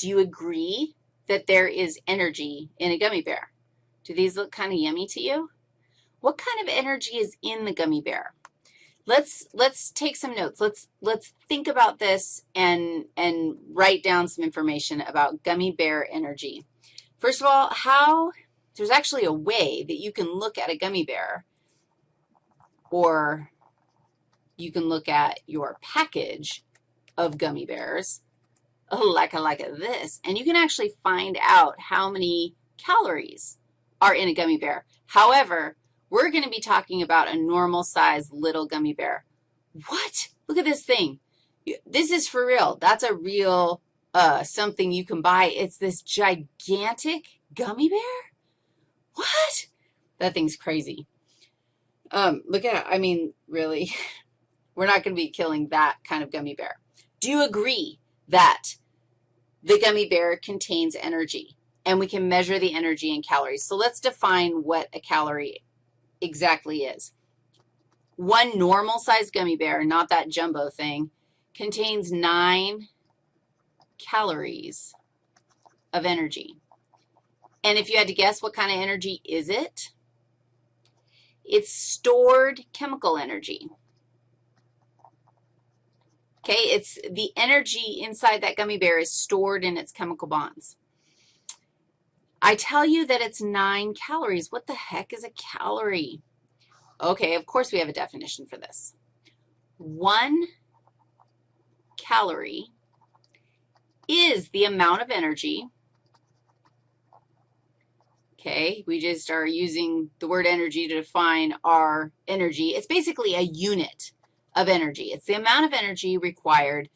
Do you agree that there is energy in a gummy bear? Do these look kind of yummy to you? What kind of energy is in the gummy bear? Let's, let's take some notes. Let's, let's think about this and, and write down some information about gummy bear energy. First of all, how, there's actually a way that you can look at a gummy bear or you can look at your package of gummy bears like a, like this, and you can actually find out how many calories are in a gummy bear. However, we're going to be talking about a normal size little gummy bear. What? Look at this thing. This is for real. That's a real uh, something you can buy. It's this gigantic gummy bear? What? That thing's crazy. Um, look at it. I mean, really, we're not going to be killing that kind of gummy bear. Do you agree that the gummy bear contains energy, and we can measure the energy in calories? So let's define what a calorie exactly is. One normal-sized gummy bear, not that jumbo thing, contains 9 calories of energy. And if you had to guess what kind of energy is it, it's stored chemical energy. Okay, it's the energy inside that gummy bear is stored in its chemical bonds. I tell you that it's 9 calories. What the heck is a calorie? Okay, of course we have a definition for this. One calorie is the amount of energy, okay, we just are using the word energy to define our energy. It's basically a unit of energy. It's the amount of energy required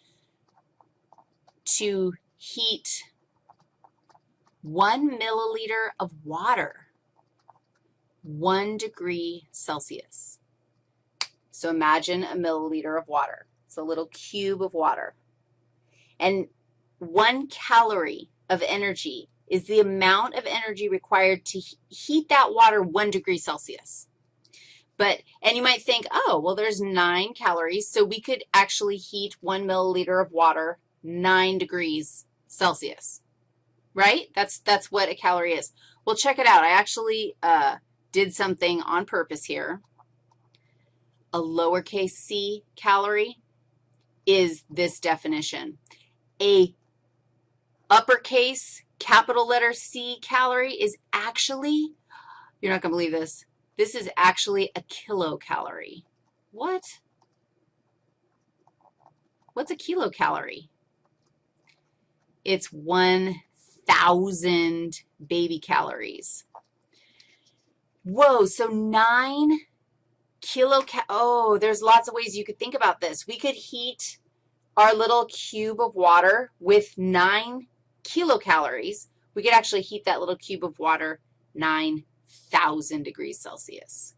to heat one milliliter of water, one degree Celsius. So imagine a milliliter of water. It's a little cube of water. And one calorie of energy is the amount of energy required to heat that water one degree Celsius. But, and you might think, oh, well, there's nine calories, so we could actually heat one milliliter of water nine degrees Celsius, right? That's, that's what a calorie is. Well, check it out. I actually uh, did something on purpose here. A lowercase c calorie is this definition. A uppercase capital letter C calorie is actually, you're not going to believe this, this is actually a kilocalorie. What? What's a kilocalorie? It's 1,000 baby calories. Whoa, so 9 kilocal, oh, there's lots of ways you could think about this. We could heat our little cube of water with 9 kilocalories. We could actually heat that little cube of water 9 1,000 degrees Celsius.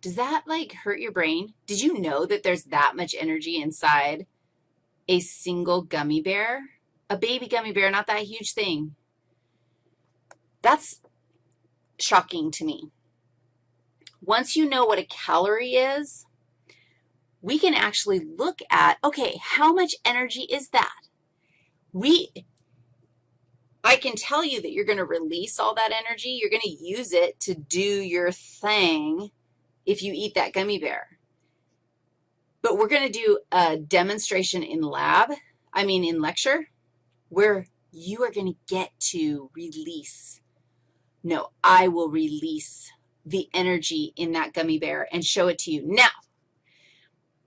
Does that, like, hurt your brain? Did you know that there's that much energy inside a single gummy bear? A baby gummy bear, not that huge thing. That's shocking to me. Once you know what a calorie is, we can actually look at, okay, how much energy is that? We, I can tell you that you're going to release all that energy. You're going to use it to do your thing if you eat that gummy bear. But we're going to do a demonstration in lab, I mean in lecture, where you are going to get to release. No, I will release the energy in that gummy bear and show it to you. Now,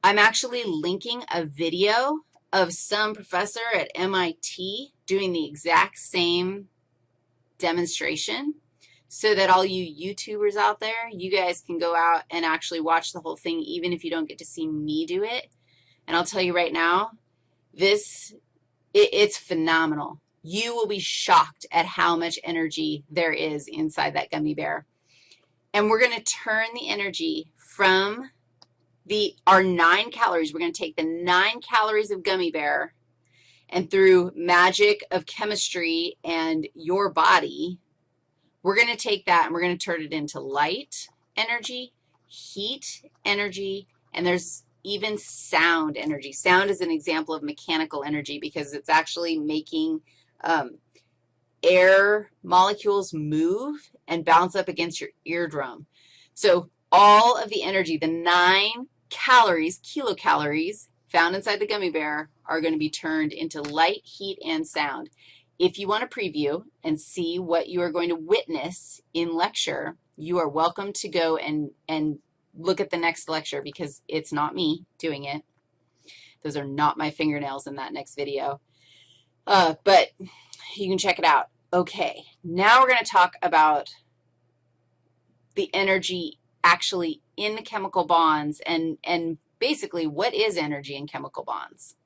I'm actually linking a video of some professor at MIT doing the exact same demonstration so that all you YouTubers out there, you guys can go out and actually watch the whole thing even if you don't get to see me do it. And I'll tell you right now, this, it, it's phenomenal. You will be shocked at how much energy there is inside that gummy bear. And we're going to turn the energy from the, our nine calories. We're going to take the nine calories of gummy bear, and through magic of chemistry and your body, we're going to take that and we're going to turn it into light energy, heat energy, and there's even sound energy. Sound is an example of mechanical energy because it's actually making um, air molecules move and bounce up against your eardrum. So all of the energy, the nine calories, kilocalories, found inside the gummy bear are going to be turned into light, heat, and sound. If you want to preview and see what you are going to witness in lecture, you are welcome to go and, and look at the next lecture because it's not me doing it. Those are not my fingernails in that next video. Uh, but you can check it out. Okay, now we're going to talk about the energy actually in the chemical bonds and, and basically what is energy in chemical bonds.